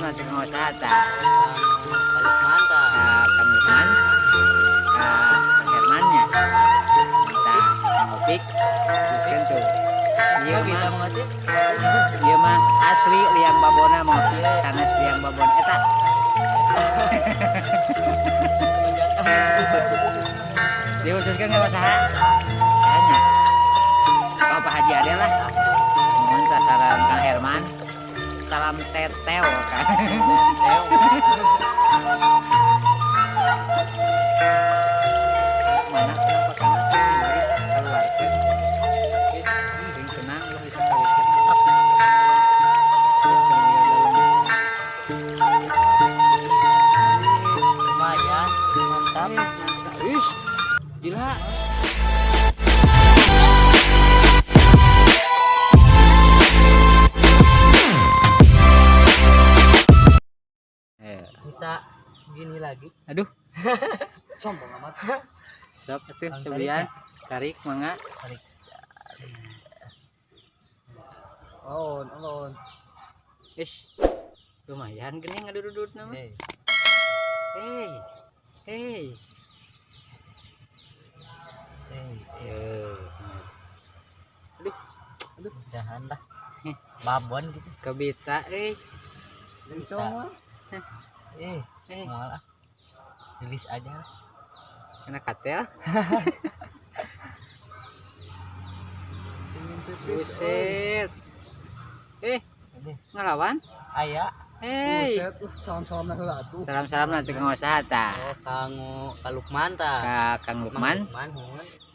nanti mau sata. Kang Lukman, Kak Kang Hermannya. Kita ngopik, teruskan tuh. Iya kita mah, iya mah asli liang babona mau sanes liang babon eta. Dihususkan nggak masalah. Tanya. Kalau Pak Haji ada lah. Mohon salam Kang Herman. Salam teteo kan. lagi. aduh, Sombong amat. sok atuh cobian tarik mangga. Tarik. Alon, alon. Wis. Lumayan gini ngadudut nama. Eh, Hey. Hey. eh, Eh, jangan lah. Eh. Babon gitu. kebita eh. Bisa. Eh, Eh, malah. Rilis aja kena katel. Buset. Eh, ngelawan? Ayah. Hey. Buset, uh, salam-salam nah atuh. Salam-salam nanti ke Sahata. Oh, kangu Kalukman ta. Ka Kang Lukman, Lukman,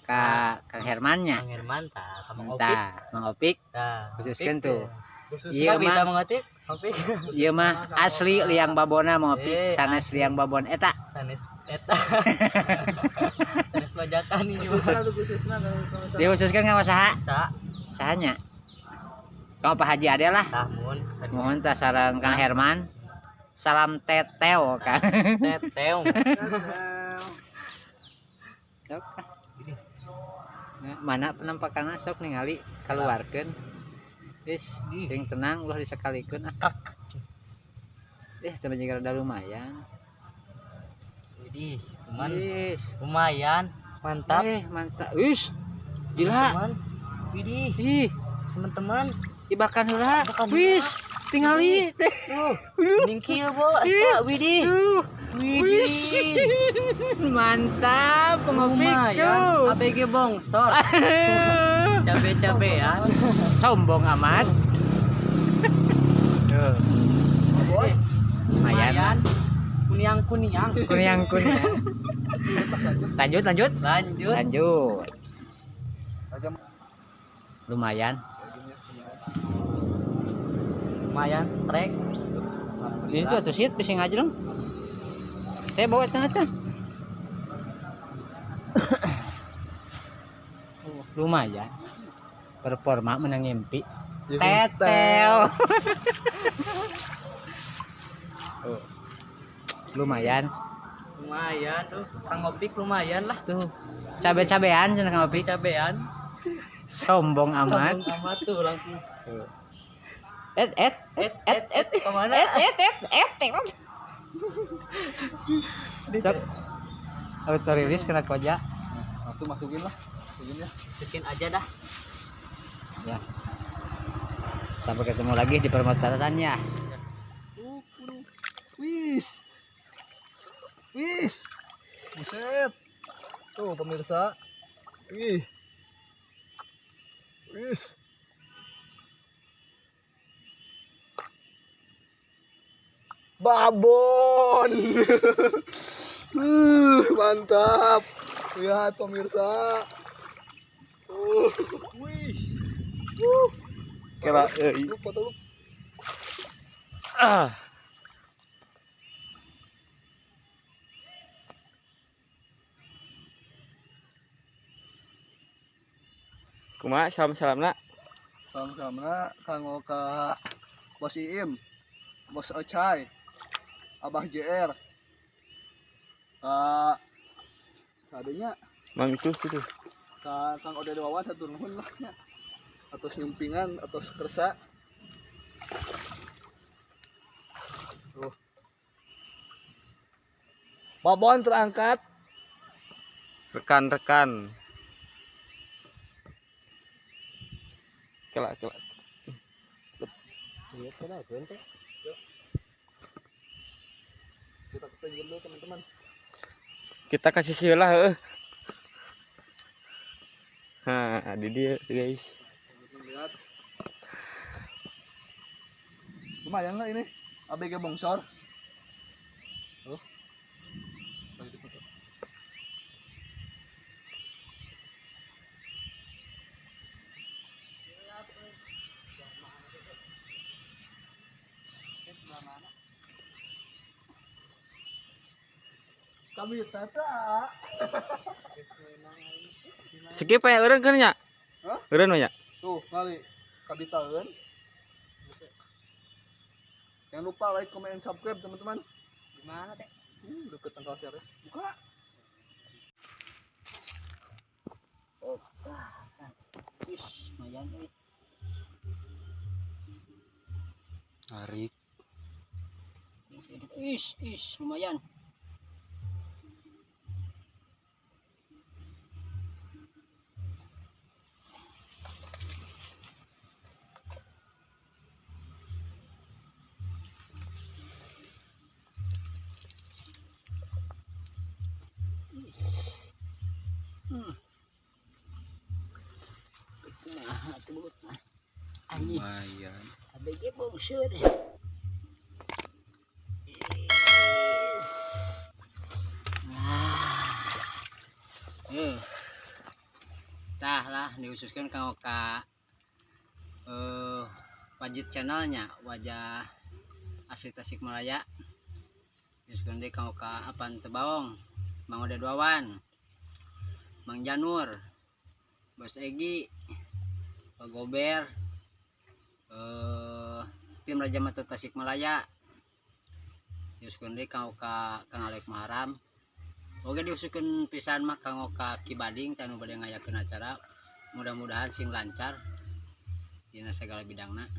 ka Kang Hermannya. Kang Herman ta. Kamang Opik. Mang Opik. Ta. Khususkan tuh. Iya mah, mengetik. Iya mah asli liang babona mau Eh, sanes liang babon eta. Sanes eta. Sanes bajakan ini kalau salah. Dihususkan nggak masaha, Bisa. sahanya. Kalau Pak Haji ada lah. Mohon tak salam Kang Herman. Salam teteo kan. Nah, mana penampakan sok ningali keluarkan Wis, sing tenang ulah disakalikeun ah. Eh, teman juga rada lumayan. Widih, cuman Wis. lumayan. Mantap. Eh, mantap. Wis. Gila. Teman-teman. heula. Ibakan heula. Wis, tingali teh. Tuh, mingkil bo, eta widih. Tuh. Widih. Wis. Mantap, pengopik tuh. ABG bongsor. Cabe-cabean. Sombong amat. Tuh. Lumayan. Lumayan. Kuniang-kuniang. Kunyang kunyang. Lanjut, lanjut. Lanjut. Lanjut. Lumayan. Lumayan strike. Ini tuh atuh sit pising aja dong. Saya bawa tanah tuh. Lumayan. Performa menang mimpi. Teteo. Oh. Lumayan Lumayan tuh. Kang Opik lumayan lah. tuh. Cabe-cabean cenah Kang Opik. Cabean. Sombong amat. Sombong amat tuh langsung. Et et Et, et, et, ke mana? et et et et. et. Sok. Auto rilis kena koja. langsung masukin lah. Masukin ya. Masukin aja dah. Ya. Sampai ketemu lagi di permotorannya. Wis. Wis. Buset. Tuh pemirsa. Wih. Wis. Babon. uh, mantap. Lihat pemirsa. Uh, wih. Uh. Kira Lu foto lu. ah. Kumaha salam-salamna? Sama-sama kanggo ka Bos Iim. Bos Ocai, Abah JR, Kak, adanya Mang itu itu. Kak Kang Ode Wawan satu nuhun lah nya. Atas nyumpingan, atas kersa. Tuh. Babon terangkat. Rekan-rekan. Kelak kelak. Lihat ente. Kita kepenjel dulu teman-teman. Kita kasih silah heuh. Nah, di dia guys. Lihat. Lumayan nggak ini? ABG bongsor. Tuh. Lagi difoto. Kami tata. Skip ya eureun kan? Eureun mah nya. Tuh, kali kami tahun. Jangan lupa like, comment, and subscribe teman-teman. Gimana teh? Hmm, deket tanggal share Buka. Ish, lumayan euy. Tarik. Ish, ish, lumayan. Lumayan. ABG bongsor. Nah. Eh. Tah lah diususkan kang Oka eh wajib channelnya wajah asli Tasikmalaya. Diususkan deh kang Oka apaan tebawong. Mang Oda Duawan. Mang Janur. Bos Egi. Pak Gober eh tim Raja Mata Tasikmalaya diusulkan deh kang Oka Kang Alek Maharam Oke diusulkan pisan mah kang Oka Kibading tanu bade ngayakeun acara mudah-mudahan sing lancar dina segala bidangna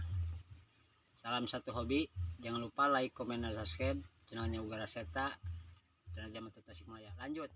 salam satu hobi jangan lupa like comment dan subscribe channelnya Ugara Seta Raja Mata Tasikmalaya lanjut